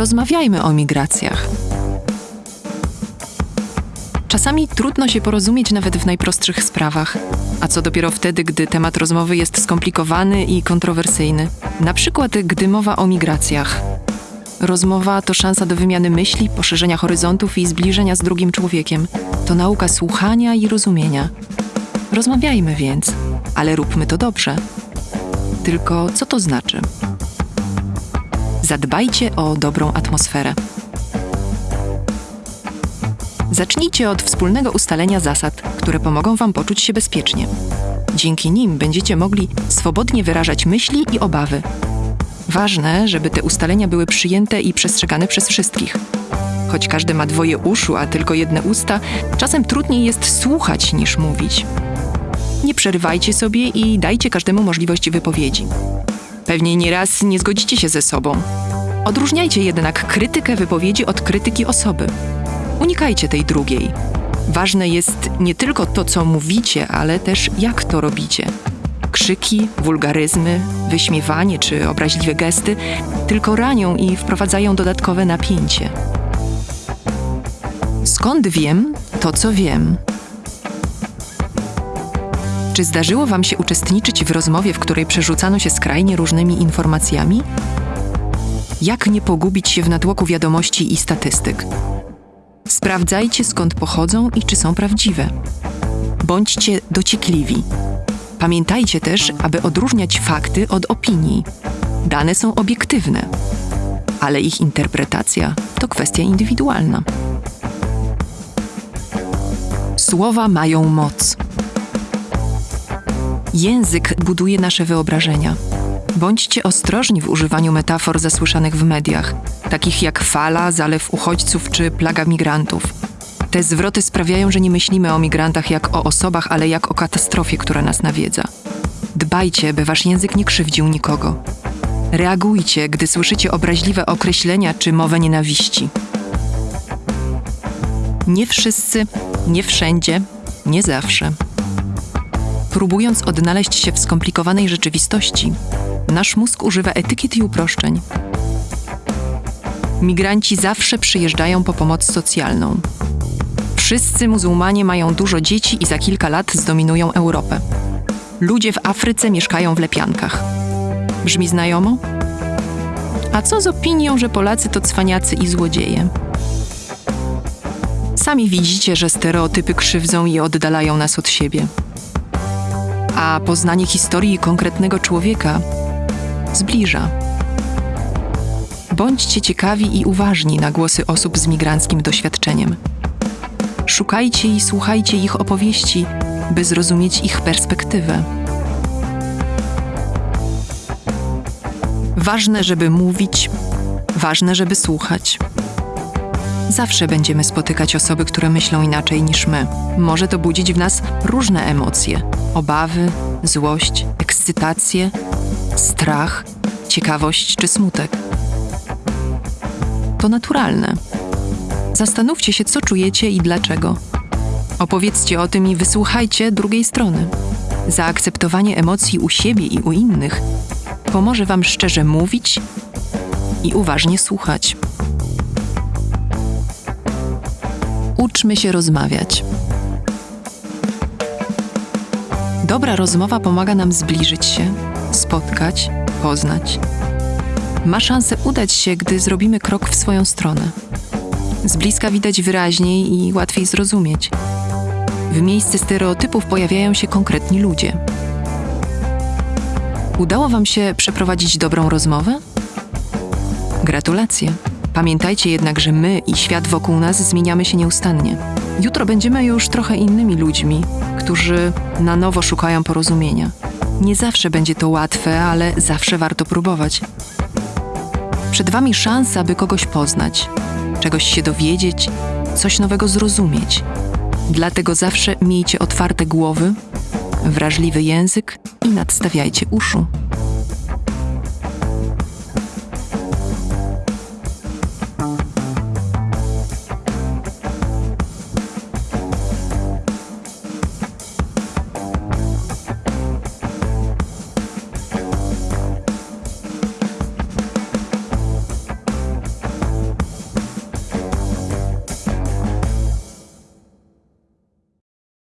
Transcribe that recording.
Rozmawiajmy o migracjach. Czasami trudno się porozumieć nawet w najprostszych sprawach, a co dopiero wtedy, gdy temat rozmowy jest skomplikowany i kontrowersyjny. Na przykład, gdy mowa o migracjach. Rozmowa to szansa do wymiany myśli, poszerzenia horyzontów i zbliżenia z drugim człowiekiem. To nauka słuchania i rozumienia. Rozmawiajmy więc, ale róbmy to dobrze. Tylko co to znaczy? Zadbajcie o dobrą atmosferę. Zacznijcie od wspólnego ustalenia zasad, które pomogą Wam poczuć się bezpiecznie. Dzięki nim będziecie mogli swobodnie wyrażać myśli i obawy. Ważne, żeby te ustalenia były przyjęte i przestrzegane przez wszystkich. Choć każdy ma dwoje uszu, a tylko jedne usta, czasem trudniej jest słuchać niż mówić. Nie przerywajcie sobie i dajcie każdemu możliwość wypowiedzi. Pewnie nieraz nie zgodzicie się ze sobą. Odróżniajcie jednak krytykę wypowiedzi od krytyki osoby. Unikajcie tej drugiej. Ważne jest nie tylko to, co mówicie, ale też jak to robicie. Krzyki, wulgaryzmy, wyśmiewanie czy obraźliwe gesty tylko ranią i wprowadzają dodatkowe napięcie. Skąd wiem to, co wiem? Czy zdarzyło Wam się uczestniczyć w rozmowie, w której przerzucano się skrajnie różnymi informacjami? Jak nie pogubić się w natłoku wiadomości i statystyk? Sprawdzajcie skąd pochodzą i czy są prawdziwe. Bądźcie dociekliwi. Pamiętajcie też, aby odróżniać fakty od opinii. Dane są obiektywne, ale ich interpretacja to kwestia indywidualna. Słowa mają moc. Język buduje nasze wyobrażenia. Bądźcie ostrożni w używaniu metafor zasłyszanych w mediach, takich jak fala, zalew uchodźców czy plaga migrantów. Te zwroty sprawiają, że nie myślimy o migrantach jak o osobach, ale jak o katastrofie, która nas nawiedza. Dbajcie, by wasz język nie krzywdził nikogo. Reagujcie, gdy słyszycie obraźliwe określenia czy mowę nienawiści. Nie wszyscy, nie wszędzie, nie zawsze. Próbując odnaleźć się w skomplikowanej rzeczywistości, nasz mózg używa etykiet i uproszczeń. Migranci zawsze przyjeżdżają po pomoc socjalną. Wszyscy muzułmanie mają dużo dzieci i za kilka lat zdominują Europę. Ludzie w Afryce mieszkają w lepiankach. Brzmi znajomo? A co z opinią, że Polacy to cwaniacy i złodzieje? Sami widzicie, że stereotypy krzywdzą i oddalają nas od siebie. A poznanie historii konkretnego człowieka zbliża. Bądźcie ciekawi i uważni na głosy osób z migranckim doświadczeniem. Szukajcie i słuchajcie ich opowieści, by zrozumieć ich perspektywę. Ważne, żeby mówić, ważne, żeby słuchać. Zawsze będziemy spotykać osoby, które myślą inaczej niż my. Może to budzić w nas różne emocje: obawy, złość, ekscytację, strach, ciekawość czy smutek. To naturalne. Zastanówcie się, co czujecie i dlaczego. Opowiedzcie o tym i wysłuchajcie drugiej strony. Zaakceptowanie emocji u siebie i u innych pomoże Wam szczerze mówić i uważnie słuchać. Uczmy się rozmawiać. Dobra rozmowa pomaga nam zbliżyć się, spotkać, poznać. Ma szansę udać się, gdy zrobimy krok w swoją stronę. Z bliska widać wyraźniej i łatwiej zrozumieć. W miejsce stereotypów pojawiają się konkretni ludzie. Udało Wam się przeprowadzić dobrą rozmowę? Gratulacje. Pamiętajcie jednak, że my i świat wokół nas zmieniamy się nieustannie. Jutro będziemy już trochę innymi ludźmi, którzy na nowo szukają porozumienia. Nie zawsze będzie to łatwe, ale zawsze warto próbować. Przed Wami szansa, by kogoś poznać, czegoś się dowiedzieć, coś nowego zrozumieć. Dlatego zawsze miejcie otwarte głowy, wrażliwy język i nadstawiajcie uszu.